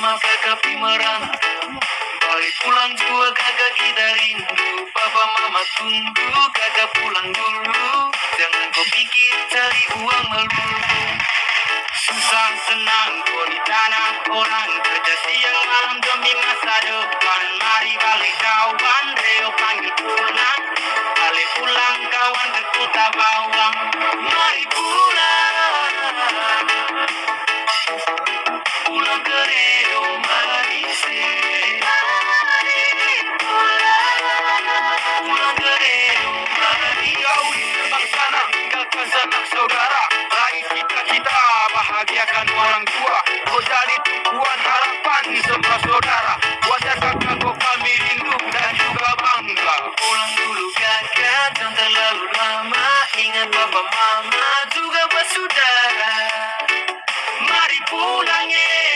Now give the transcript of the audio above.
lama kakak pi merantau Balik pulang jua kakak kita rindu. Papa mama tunggu kakak pulang dulu. Jangan kau pikir cari uang melulu. Susah senang kau di tanah orang. Kerja siang malam demi masa depan. Mari balik kawan Reo panggil pulang Balik pulang kawan ke kota bawang. Mari Pulang mama juga bersaudara. Mari pulang ya